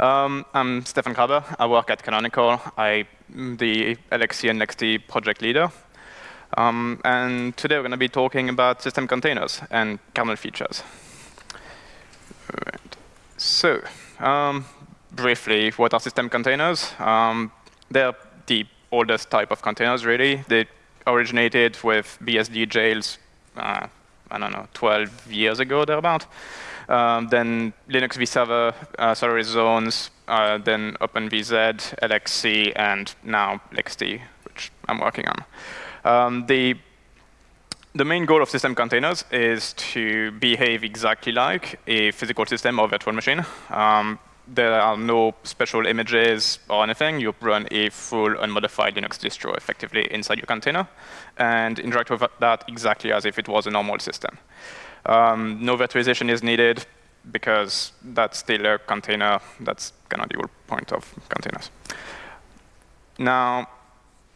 Um, I'm Stéphane Graber. I work at Canonical. I'm the LXC and LXD project leader. Um, and today we're going to be talking about system containers and kernel features. Right. So, um, briefly, what are system containers? Um, they're the oldest type of containers, really. They originated with BSD jails, uh, I don't know, 12 years ago, thereabout. Um, then Linux vServer, uh, Solaris Zones, uh, then OpenVZ, LXC, and now LXD, which I'm working on. Um, the the main goal of system containers is to behave exactly like a physical system or virtual machine. Um, there are no special images or anything. You run a full unmodified Linux distro effectively inside your container and interact with that exactly as if it was a normal system. Um, no virtualization is needed because that's still a container. That's kind of the whole point of containers. Now,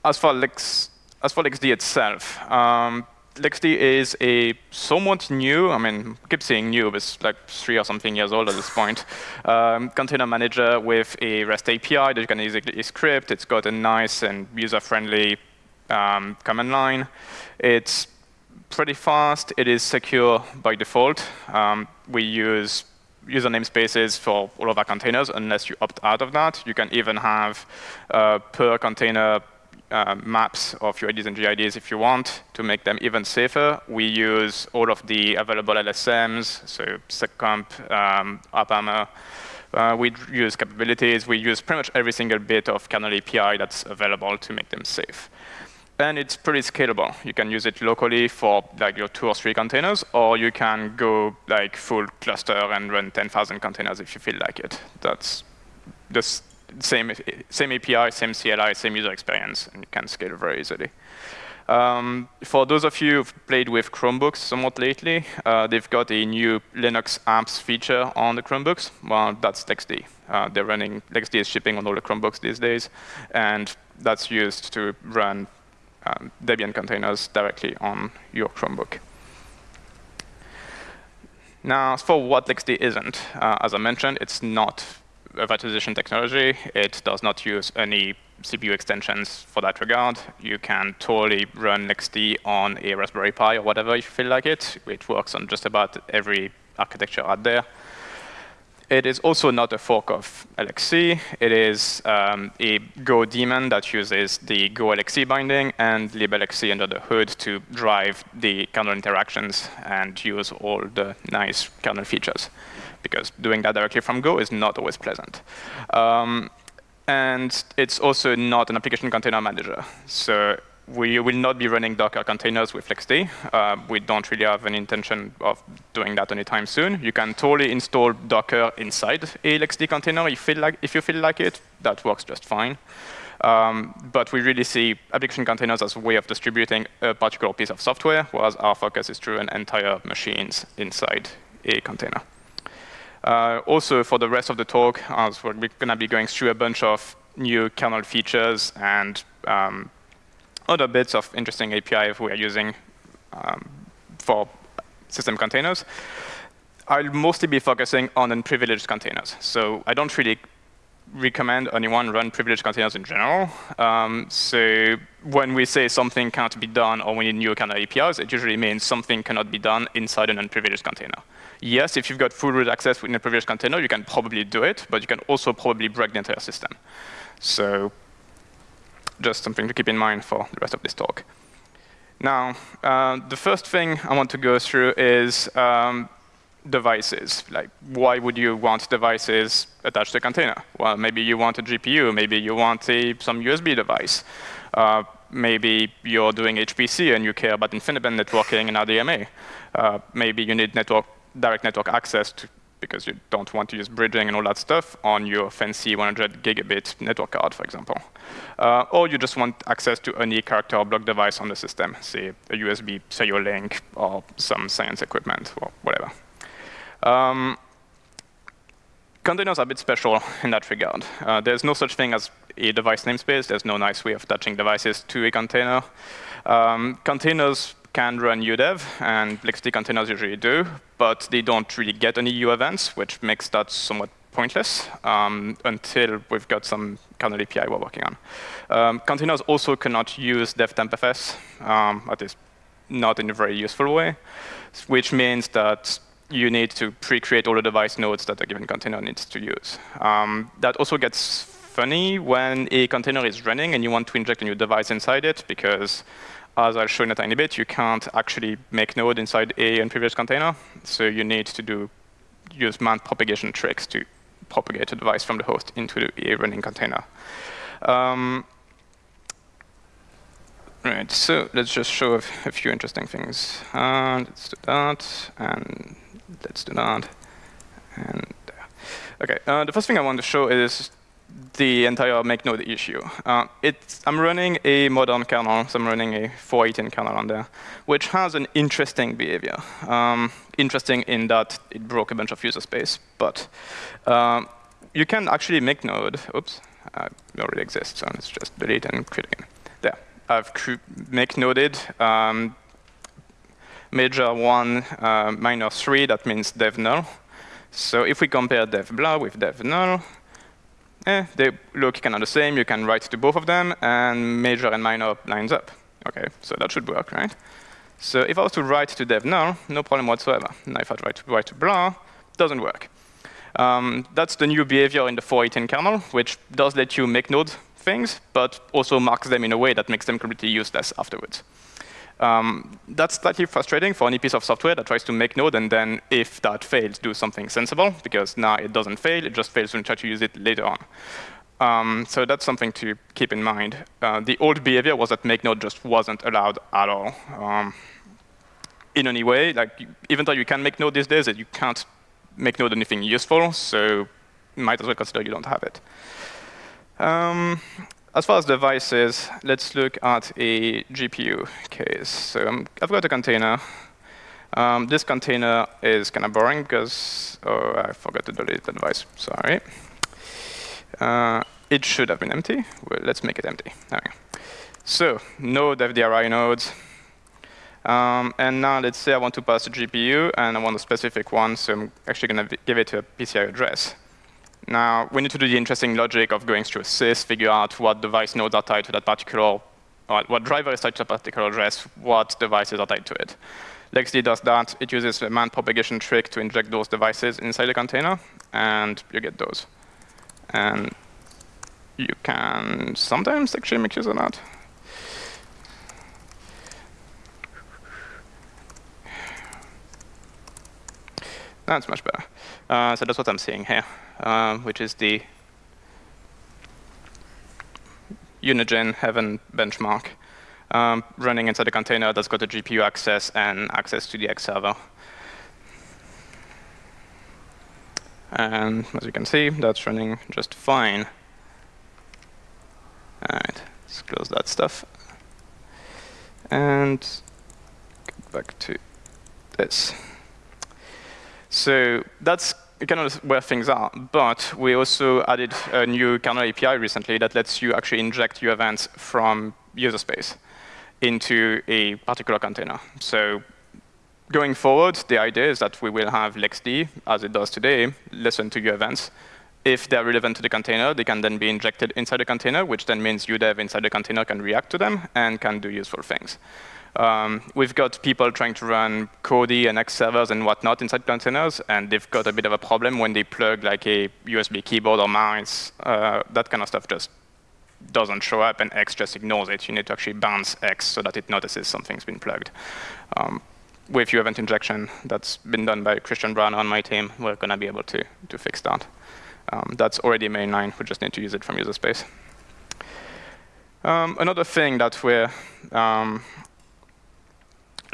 as for Lex, as for LXD itself, um, LXD is a somewhat new, I mean, keep saying new, but it's like three or something years old at this point, um, container manager with a REST API that you can easily script. It's got a nice and user-friendly um, command line. It's pretty fast. It is secure by default. Um, we use user namespaces for all of our containers unless you opt out of that. You can even have uh, per container uh, maps of your IDs and GIDs if you want to make them even safer. We use all of the available LSMs, so seccomp, um, AppArmor. Uh, we use capabilities. We use pretty much every single bit of kernel API that's available to make them safe. And it's pretty scalable. You can use it locally for like your two or three containers, or you can go like full cluster and run 10,000 containers if you feel like it. That's the same, same API, same CLI, same user experience, and you can scale very easily. Um, for those of you who've played with Chromebooks somewhat lately, uh, they've got a new Linux apps feature on the Chromebooks. Well, that's LXD. Uh, they're running, LXD is shipping on all the Chromebooks these days, and that's used to run um, Debian containers directly on your Chromebook. Now, as for what LXD isn't, uh, as I mentioned, it's not a virtualization technology. It does not use any CPU extensions for that regard. You can totally run LXD on a Raspberry Pi or whatever if you feel like it. It works on just about every architecture out there. It is also not a fork of LXC. It is um, a Go daemon that uses the Go LXC binding and liblxc under the hood to drive the kernel interactions and use all the nice kernel features. Because doing that directly from Go is not always pleasant. Um, and it's also not an application container manager. So we will not be running Docker containers with LXD. Uh, we don't really have an intention of doing that anytime soon. You can totally install Docker inside a LXD container if like, if you feel like it. That works just fine. Um, but we really see application containers as a way of distributing a particular piece of software, whereas our focus is to an entire machines inside a container. Uh, also, for the rest of the talk, as we're going to be going through a bunch of new kernel features and um, other bits of interesting API we are using um, for system containers. I'll mostly be focusing on unprivileged containers. So I don't really recommend anyone run privileged containers in general. Um, so when we say something can't be done or we need new kernel APIs, it usually means something cannot be done inside an unprivileged container. Yes, if you've got full root access within a privileged container, you can probably do it, but you can also probably break the entire system. So just something to keep in mind for the rest of this talk. Now, uh, the first thing I want to go through is um, devices. Like, why would you want devices attached to a container? Well, maybe you want a GPU. Maybe you want a, some USB device. Uh, maybe you're doing HPC and you care about InfiniBand networking and RDMA. Uh, maybe you need network, direct network access to because you don't want to use bridging and all that stuff on your fancy 100 gigabit network card, for example. Uh, or you just want access to any character or block device on the system, say a USB serial link or some science equipment or whatever. Um, containers are a bit special in that regard. Uh, there's no such thing as a device namespace. There's no nice way of attaching devices to a container. Um, containers can run UDEV, and LXD containers usually do, but they don't really get any U events, which makes that somewhat pointless um, until we've got some kernel API we're working on. Um, containers also cannot use devtmpfs, um, at least not in a very useful way, which means that you need to pre-create all the device nodes that a given container needs to use. Um, that also gets funny when a container is running and you want to inject a new device inside it because as I'll show in a tiny bit, you can't actually make node inside a unprivileged container. So you need to do use mount propagation tricks to propagate a device from the host into the a running container. Um, right, so let's just show a, few interesting things. Uh, let's do that, and let's do that, and there. okay. Uh, the first thing I want to show is the entire make node issue. Uh, I'm running a modern kernel, so I'm running a 418 kernel on there, which has an interesting behavior. Um, interesting in that it broke a bunch of user space, but um, you can actually make node. Oops, uh, it already exists, so let's just delete and create again. There, I've make noded um, major one, uh, minor three. That means dev null. So if we compare dev blah with dev null, eh, they look kind of the same. You can write to both of them, and major and minor lines up. OK, so that should work, right? So if I was to write to dev null, no problem whatsoever. Now if I try to write to blah, doesn't work. Um, that's the new behavior in the 418 kernel, which does let you make node things, but also marks them in a way that makes them completely useless afterwards. Um, that's slightly frustrating for any piece of software that tries to make node and then, if that fails, do something sensible, because now it doesn't fail, it just fails when you try to use it later on. Um, so that's something to keep in mind. Uh, the old behavior was that make node just wasn't allowed at all. Um, in any way, like even though you can make node these days, you can't make node anything useful, so might as well consider you don't have it. Um, as far as devices, let's look at a GPU case. So um, I've got a container. Um, this container is kind of boring because, oh, I forgot to delete the device. Sorry. Uh, it should have been empty. Well, let's make it empty. So no FDRI nodes. Um, and now let's say I want to pass a GPU, and I want a specific one, so I'm actually going to give it a PCI address. Now, we need to do the interesting logic of going through a sys, figure out what device nodes are tied to that particular, what driver is tied to a particular address, what devices are tied to it. LXD does that. It uses a mount propagation trick to inject those devices inside the container, and you get those. And you can sometimes actually make use of that. That's much better. Uh, so that's what I'm seeing here um, which is the Unigine Heaven benchmark um, running inside a container that's got a GPU access and access to the X server. And as you can see, that's running just fine. All right, let's close that stuff. And get back to this. So that's of where things are. But we also added a new kernel API recently that lets you actually inject uevents from user space into a particular container. So going forward, the idea is that we will have LXD, as it does today, listen to uevents. If they're relevant to the container, they can then be injected inside the container, which then means UDEV inside the container can react to them and can do useful things. Um, we've got people trying to run Kodi and X servers and whatnot inside containers, and they've got a bit of a problem when they plug like a USB keyboard or mouse. Uh, that kind of stuff just doesn't show up, and X just ignores it. You need to actually bounce X so that it notices something's been plugged. Um, with uevent injection that's been done by Christian Brauner on my team, we're going to be able to, to fix that. Um, that's already mainline. We just need to use it from user space. Um, another thing that we're um,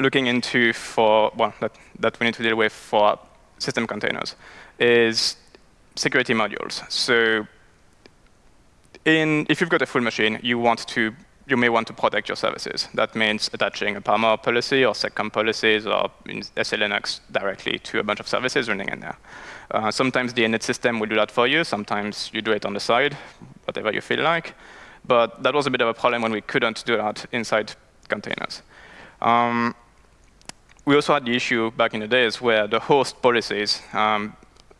looking into for, well, that, that we need to deal with for system containers is security modules. So in, if you've got a full machine, you want to you may want to protect your services. That means attaching a AppArmor policy or seccomp policies or SELinux directly to a bunch of services running in there. Uh, sometimes the init system will do that for you. Sometimes you do it on the side, whatever you feel like. But that was a bit of a problem when we couldn't do that inside containers. Um, we also had the issue back in the days where the host policies, um,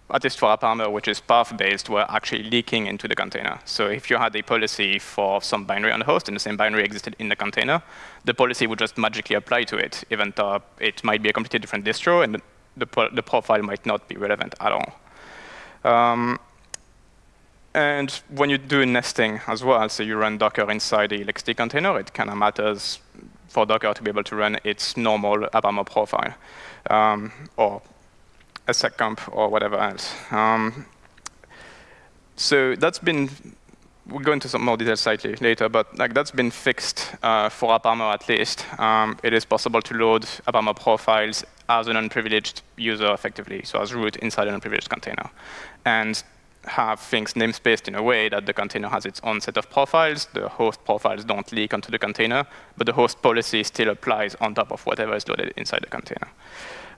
at least for AppArmor, which is path-based, were actually leaking into the container. So if you had a policy for some binary on the host and the same binary existed in the container, the policy would just magically apply to it, even though it might be a completely different distro and the, the, the profile might not be relevant at all. Um, and when you do nesting as well, so you run Docker inside the LXD container, it kind of matters for Docker to be able to run its normal AppArmor profile, um, or a seccomp, or whatever else. Um, so that's been, we'll go into some more details slightly later, but like that's been fixed uh, for AppArmor at least. Um, it is possible to load AppArmor profiles as an unprivileged user effectively, so as root inside an unprivileged container. And have things namespaced in a way that the container has its own set of profiles. The host profiles don't leak onto the container, but the host policy still applies on top of whatever is loaded inside the container.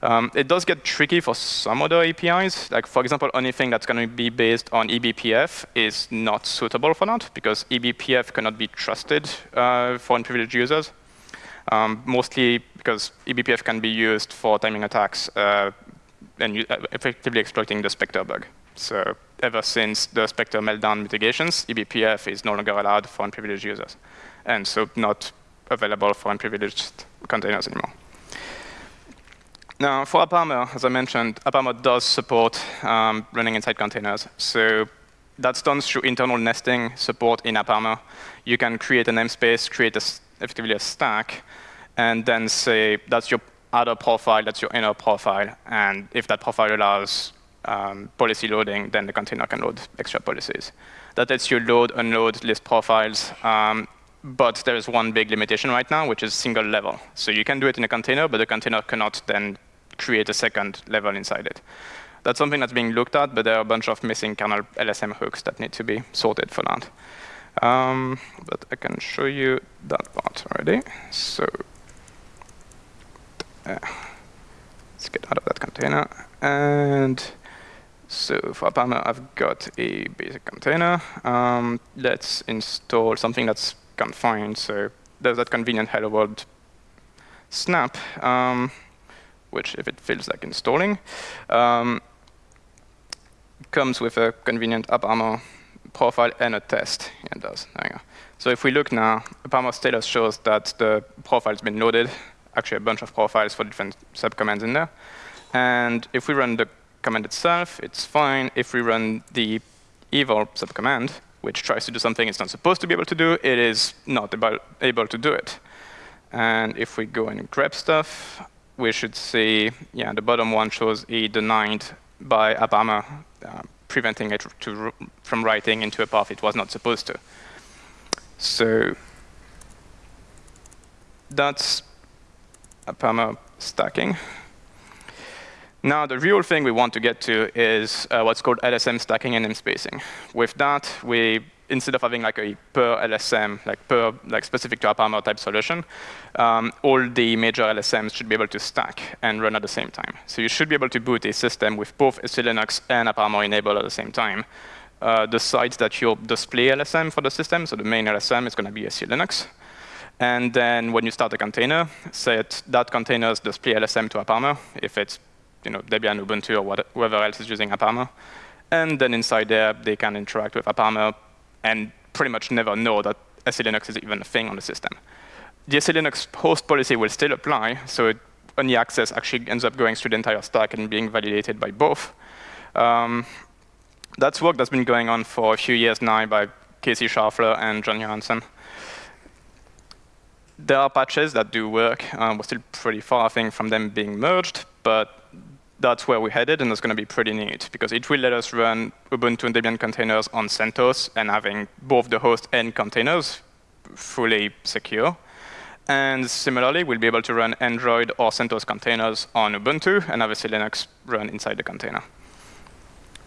Um, it does get tricky for some other APIs. Like, for example, anything that's going to be based on eBPF is not suitable for that, because eBPF cannot be trusted uh, for unprivileged users. Um, mostly because eBPF can be used for timing attacks uh, and uh, effectively exploiting the Spectre bug. So ever since the Spectre meltdown mitigations, eBPF is no longer allowed for unprivileged users, and so not available for unprivileged containers anymore. Now, for AppArmor, as I mentioned, AppArmor does support um, running inside containers. So that's done through internal nesting support in AppArmor. You can create a namespace, create a, effectively a stack, and then say that's your outer profile, that's your inner profile. And if that profile allows um, policy loading, then the container can load extra policies. That lets you load, unload list profiles. Um, but there is one big limitation right now, which is single level. So you can do it in a container, but the container cannot then create a second level inside it. That's something that's being looked at, but there are a bunch of missing kernel LSM hooks that need to be sorted for that. Um, but I can show you that part already. So uh, let's get out of that container. And so for AppArmor, I've got a basic container. Um, let's install something that's confined. So there's that convenient hello world snap, um, which if it feels like installing, um, comes with a convenient AppArmor profile and a test. It does. So if we look now, AppArmor status shows that the profile's been loaded, actually a bunch of profiles for different subcommands in there. And if we run the command itself, it's fine. If we run the eval subcommand, which tries to do something it's not supposed to be able to do, it is not able, able to do it. And if we go and grab stuff, we should see, yeah, the bottom one shows a denied by AppArmor, uh, preventing it to, from writing into a path it was not supposed to. So that's AppArmor stacking. Now, the real thing we want to get to is uh, what's called LSM stacking and namespacing. With that, we instead of having like a per LSM, like per like specific to AppArmor type solution, um, all the major LSMs should be able to stack and run at the same time. So you should be able to boot a system with both SELinux and AppArmor enabled at the same time. Uh, decides that your display LSM for the system, so the main LSM is going to be SELinux. And then when you start a container, set that container's display LSM to AppArmor if it's you know, Debian, Ubuntu, or what, whoever else is using AppArmor. And then inside there, they can interact with AppArmor and pretty much never know that SELinux is even a thing on the system. The SELinux host policy will still apply, so it, any access actually ends up going through the entire stack and being validated by both. Um, that's work that's been going on for a few years now by Casey Schaufler and John Johansen. There are patches that do work. Um, we're still pretty far, I think, from them being merged, but that's where we're headed, and it's going to be pretty neat, because it will let us run Ubuntu and Debian containers on CentOS and having both the host and containers fully secure. And similarly, we'll be able to run Android or CentOS containers on Ubuntu and obviously Linux run inside the container.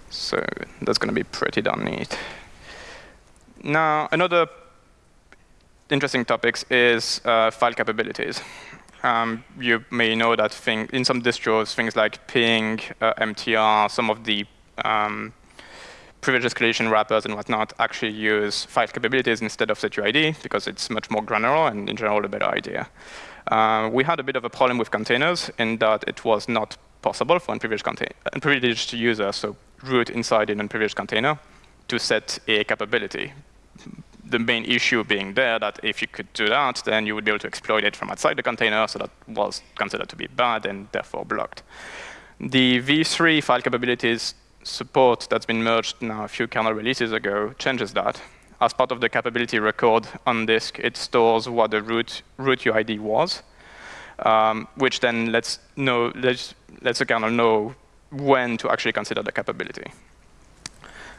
So that's going to be pretty darn neat. Now, another interesting topic is uh, file capabilities um, you may know that thing, in some distros, things like ping, uh, MTR, some of the um, privilege escalation wrappers and whatnot actually use file capabilities instead of setUID because it's much more granular and in general a better idea. Uh, we had a bit of a problem with containers in that it was not possible for unprivileged, unprivileged users. So root inside an unprivileged container to set a capability. The main issue being there that if you could do that, then you would be able to exploit it from outside the container, so that was considered to be bad and therefore blocked. The v3 file capabilities support that's been merged now a few kernel releases ago changes that. As part of the capability record on disk, it stores what the root, root UID was, um, which then lets, know, lets, lets the kernel know when to actually consider the capability.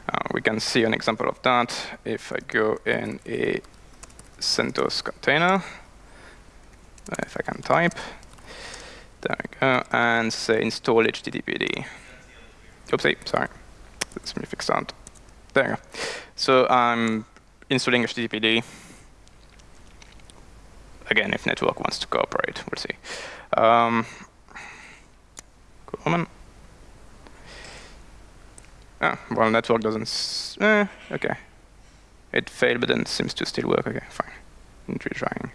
Uh, we can see an example of that if I go in a CentOS container, if I can type. There we go, and say install HTTPD. Oopsie, sorry. Let me fix that. There. We go. So I'm installing HTTPD. Again, if network wants to cooperate, we'll see. Um. Ah, well, network doesn't. Eh, okay. It failed, but then seems to still work. Okay, fine. Retrying.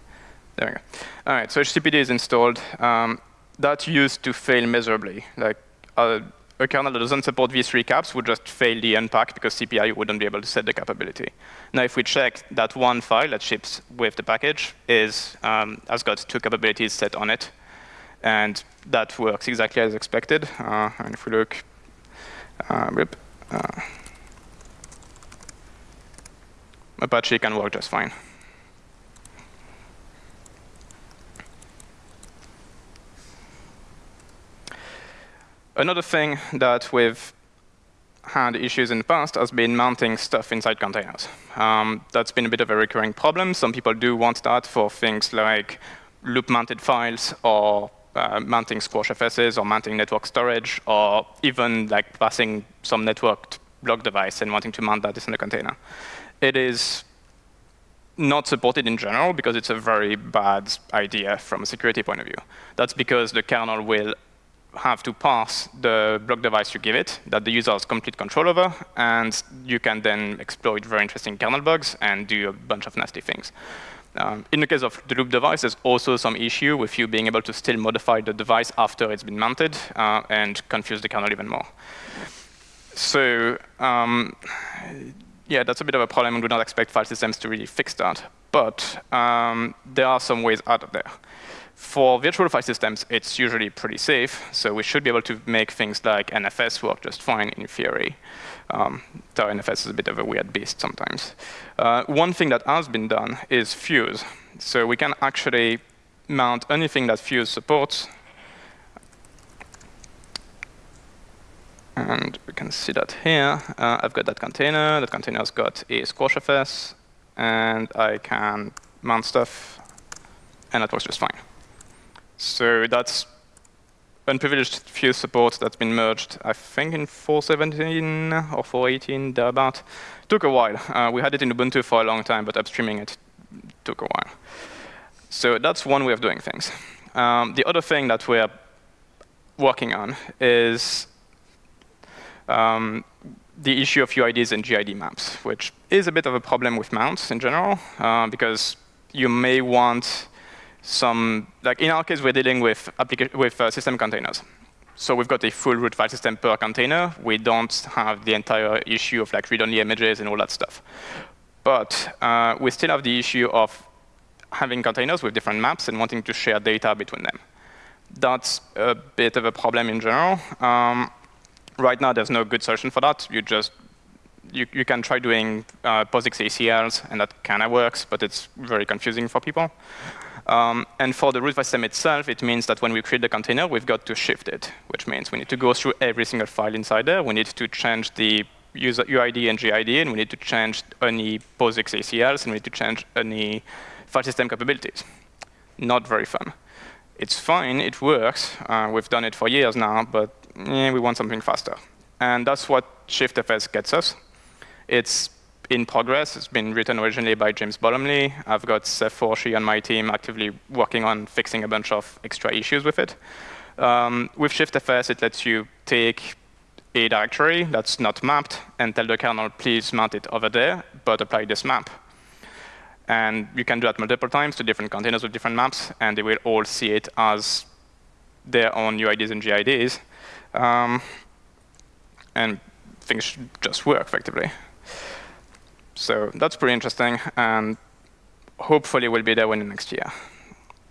There we go. All right, so HTTPD is installed. Um, that's used to fail miserably. Like uh, a kernel that doesn't support v3 caps would just fail the unpack because cpio wouldn't be able to set the capability. Now, if we check that one file that ships with the package is um, has got two capabilities set on it, and that works exactly as expected. Uh, and if we look, uh, rip, uh, Apache can work just fine. Another thing that we've had issues in the past has been mounting stuff inside containers. Um, that's been a bit of a recurring problem. Some people do want that for things like loop-mounted files or uh, mounting squash FSs or mounting network storage or even like passing some networked block device and wanting to mount that in a container. It is not supported in general because it's a very bad idea from a security point of view. That's because the kernel will have to pass the block device you give it that the user has complete control over, and you can then exploit very interesting kernel bugs and do a bunch of nasty things. Um, in the case of the loop device, there's also some issue with you being able to still modify the device after it's been mounted uh, and confuse the kernel even more. So um, yeah, that's a bit of a problem. And we do not expect file systems to really fix that. But um, there are some ways out of there. For virtual file systems, it's usually pretty safe, so we should be able to make things like NFS work just fine in theory. Um, NFS is a bit of a weird beast sometimes. Uh, one thing that has been done is Fuse. So we can actually mount anything that Fuse supports. And we can see that here. Uh, I've got that container. That container has got a SquashFS. And I can mount stuff. And that works just fine. So that's unprivileged fuse support that's been merged, I think in 417 or 418, thereabout. Took a while. Uh, we had it in Ubuntu for a long time, but upstreaming it took a while. So that's one way of doing things. Um, the other thing that we're working on is um, the issue of UIDs and GID maps, which is a bit of a problem with mounts in general, uh, because you may want some, like in our case, we're dealing with, with uh, system containers. So we've got a full root file system per container. We don't have the entire issue of like read-only images and all that stuff. But uh, we still have the issue of having containers with different maps and wanting to share data between them. That's a bit of a problem in general. Um, right now, there's no good solution for that. You just you, you can try doing uh, POSIX ACLs, and that kind of works, but it's very confusing for people. Um, and for the root system itself, it means that when we create the container, we've got to shift it, which means we need to go through every single file inside there. We need to change the user UID and GID, and we need to change any POSIX ACLs, and we need to change any file system capabilities. Not very fun. It's fine, it works. Uh, we've done it for years now, but eh, we want something faster. And that's what ShiftFS gets us. It's in progress. It's been written originally by James Bottomley. I've got Seth Forshee on my team actively working on fixing a bunch of extra issues with it. Um, with ShiftFS, it lets you take a directory that's not mapped and tell the kernel, please mount it over there, but apply this map. And you can do that multiple times to different containers with different maps, and they will all see it as their own UIDs and GIDs. Um, and things just work effectively. So that's pretty interesting, and hopefully we'll be there within next year.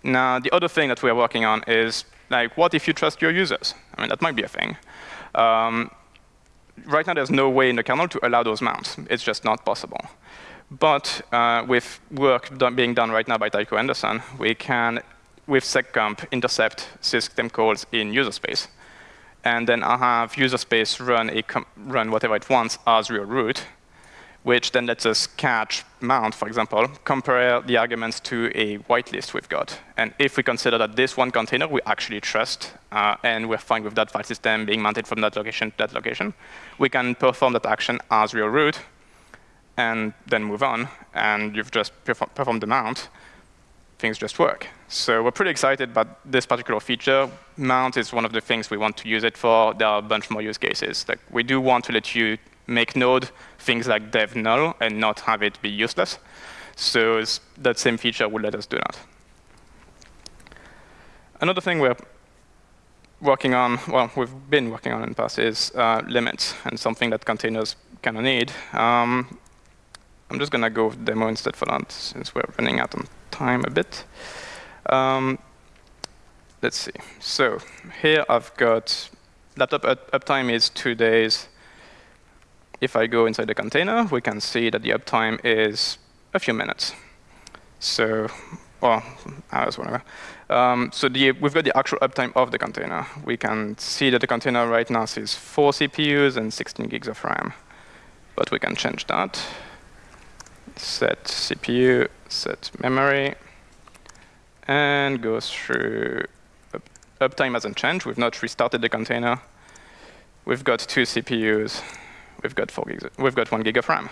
Now, the other thing that we are working on is, like, what if you trust your users? I mean, that might be a thing. Um, right now, there's no way in the kernel to allow those mounts. It's just not possible. But uh, with work done, being done right now by Tycho Andersen, we can, with seccomp, intercept system calls in user space. And then I have user space run, a run whatever it wants as real root, which then lets us catch mount, for example, compare the arguments to a whitelist we've got. And if we consider that this one container we actually trust, uh, and we're fine with that file system being mounted from that location to that location, we can perform that action as real root, and then move on, and you've just performed the mount, things just work. So we're pretty excited about this particular feature. Mount is one of the things we want to use it for. There are a bunch more use cases. Like we do want to let you make Node things like dev null and not have it be useless. So that same feature would let us do that. Another thing we're working on, well, we've been working on in the past, is uh, limits, and something that containers kind of need. Um, I'm just going to go demo instead for that, since we're running out of time a bit. Um, let's see. So here I've got laptop uptime is two days if I go inside the container, we can see that the uptime is a few minutes. So, well, hours, whatever. Um, so the, we've got the actual uptime of the container. We can see that the container right now sees four CPUs and 16 gigs of RAM. But we can change that. Set CPU, set memory, and go through uptime hasn't changed. We've not restarted the container. We've got two CPUs we've got four gigs, we've got one gig of RAM.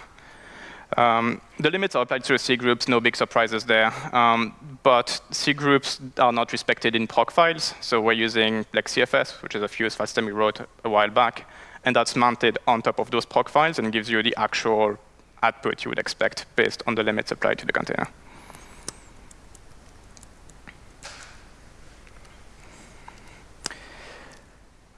Um, the limits are applied to C groups, no big surprises there. Um, but C groups are not respected in proc files, so we're using LXCFS, which is a fuse file system we wrote a while back, and that's mounted on top of those proc files and gives you the actual output you would expect based on the limits applied to the container.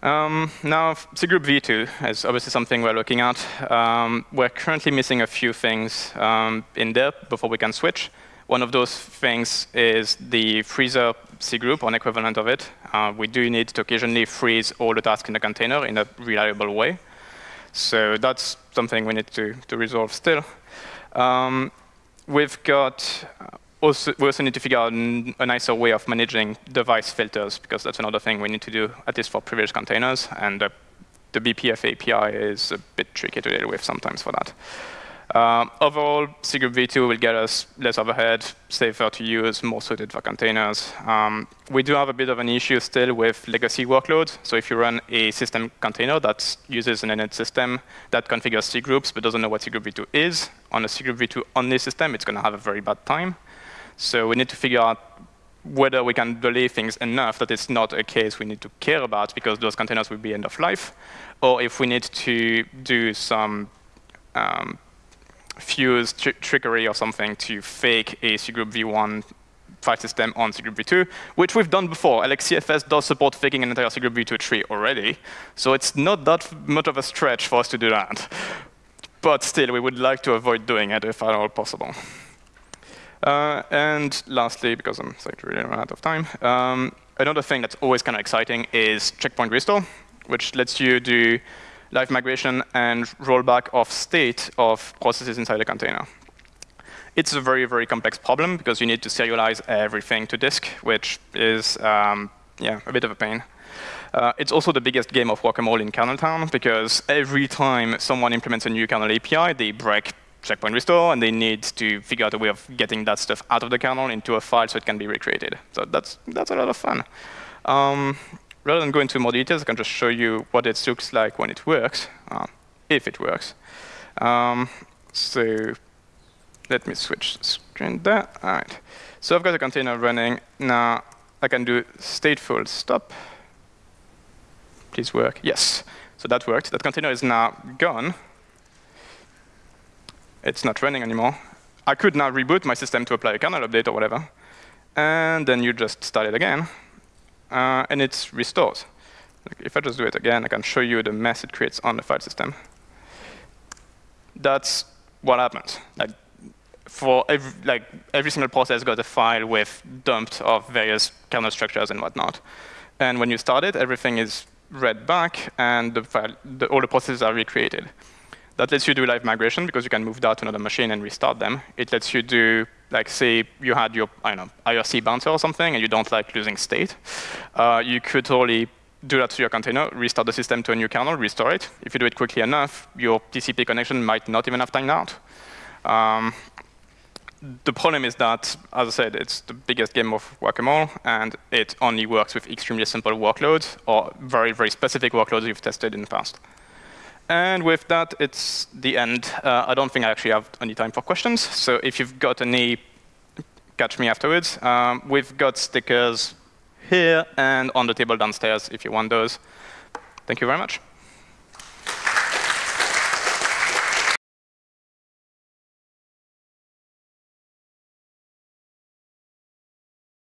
Um, now, cgroup v2 is obviously something we're looking at. Um, we're currently missing a few things um, in there before we can switch. One of those things is the freezer cgroup, or an equivalent of it. Uh, we do need to occasionally freeze all the tasks in the container in a reliable way. So that's something we need to, to resolve still. Um, we've got also, we also need to figure out a nicer way of managing device filters, because that's another thing we need to do, at least for privileged containers. And uh, the BPF API is a bit tricky to deal with sometimes for that. Uh, overall, cgroup v2 will get us less overhead, safer to use, more suited for containers. Um, we do have a bit of an issue still with legacy workloads. So if you run a system container that uses an init system that configures cgroups but doesn't know what cgroup v2 is, on a cgroup v2 only system, it's going to have a very bad time. So we need to figure out whether we can delay things enough that it's not a case we need to care about because those containers will be end of life, or if we need to do some um, fuse tr trickery or something to fake a cgroup v1 file system on cgroup v2, which we've done before. LXCFS does support faking an entire cgroup v2 tree already, so it's not that much of a stretch for us to do that. But still, we would like to avoid doing it if at all possible. Uh, and lastly, because I'm like, really run out of time, um, another thing that's always kind of exciting is checkpoint restore, which lets you do live migration and rollback of state of processes inside a container. It's a very, very complex problem because you need to serialize everything to disk, which is um, yeah, a bit of a pain. Uh, it's also the biggest game of whack-a-mole in kernel town because every time someone implements a new kernel API, they break checkpoint restore, and they need to figure out a way of getting that stuff out of the kernel into a file so it can be recreated. So that's, that's a lot of fun. Um, rather than go into more details, I can just show you what it looks like when it works, uh, if it works. Um, so let me switch the screen there. All right. So I've got a container running. Now I can do stateful stop. Please work. Yes. So that worked. That container is now gone it's not running anymore. I could now reboot my system to apply a kernel update or whatever. And then you just start it again. Uh, and it restores. If I just do it again, I can show you the mess it creates on the file system. That's what happens. Like, for every, like every single process got a file with dumped of various kernel structures and whatnot. And when you start it, everything is read back, and the file, the, all the processes are recreated. That lets you do live migration because you can move that to another machine and restart them. It lets you do, like, say you had your, I don't know, IRC bouncer or something, and you don't like losing state. Uh, you could totally do that to your container, restart the system to a new kernel, restore it. If you do it quickly enough, your TCP connection might not even have timed out. Um, the problem is that, as I said, it's the biggest game of whack-a-mole, and it only works with extremely simple workloads or very, very specific workloads you've tested in the past. And with that, it's the end. Uh, I don't think I actually have any time for questions. So if you've got any, catch me afterwards. Um, we've got stickers here and on the table downstairs if you want those. Thank you very much.